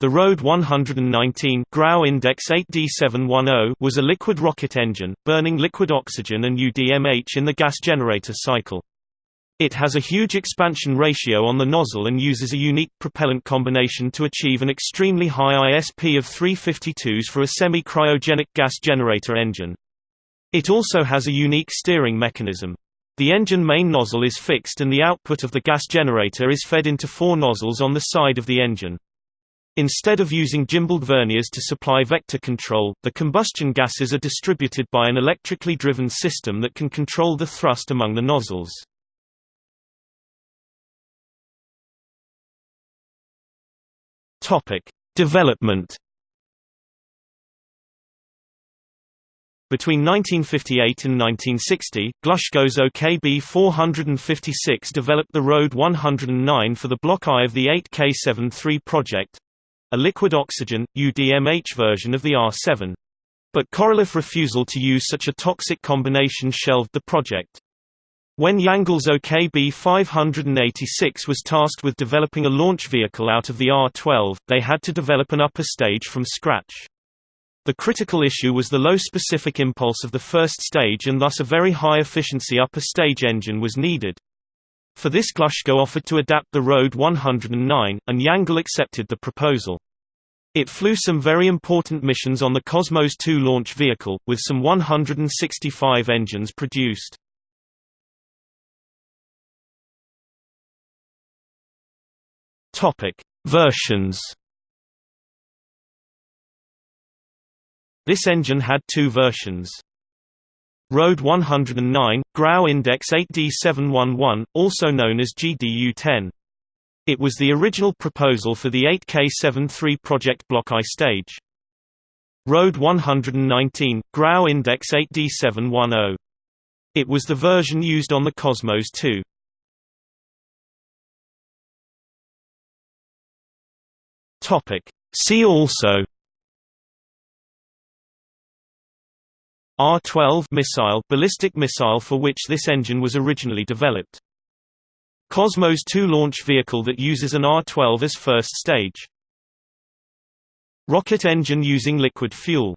The Rode 119 GRAU Index 8D710 was a liquid rocket engine, burning liquid oxygen and UDMH in the gas generator cycle. It has a huge expansion ratio on the nozzle and uses a unique propellant combination to achieve an extremely high ISP of 352s for a semi-cryogenic gas generator engine. It also has a unique steering mechanism. The engine main nozzle is fixed and the output of the gas generator is fed into four nozzles on the side of the engine. Instead of using gimbaled verniers to supply vector control, the combustion gases are distributed by an electrically driven system that can control the thrust among the nozzles. Development Between 1958 and 1960, Glushko's OKB-456 developed the Rode 109 for the Block I of the 8K73 project, a liquid oxygen, UDMH version of the R7. But Korolev refusal to use such a toxic combination shelved the project. When Yangel's OKB 586 was tasked with developing a launch vehicle out of the R-12, they had to develop an upper stage from scratch. The critical issue was the low specific impulse of the first stage and thus a very high efficiency upper stage engine was needed. For this Glushko offered to adapt the Rode 109, and Yangel accepted the proposal. It flew some very important missions on the Cosmos 2 launch vehicle, with some 165 engines produced. Versions This engine had two versions. Rode 109, GRAU Index 8D711, also known as GDU-10. It was the original proposal for the 8K73 Project Block I stage. Road 119, GRAU Index 8D710. It was the version used on the Cosmos 2. See also R-12 missile ballistic missile for which this engine was originally developed. Cosmos 2 launch vehicle that uses an R-12 as first stage. Rocket engine using liquid fuel